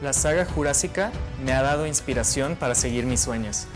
La saga jurásica me ha dado inspiración para seguir mis sueños.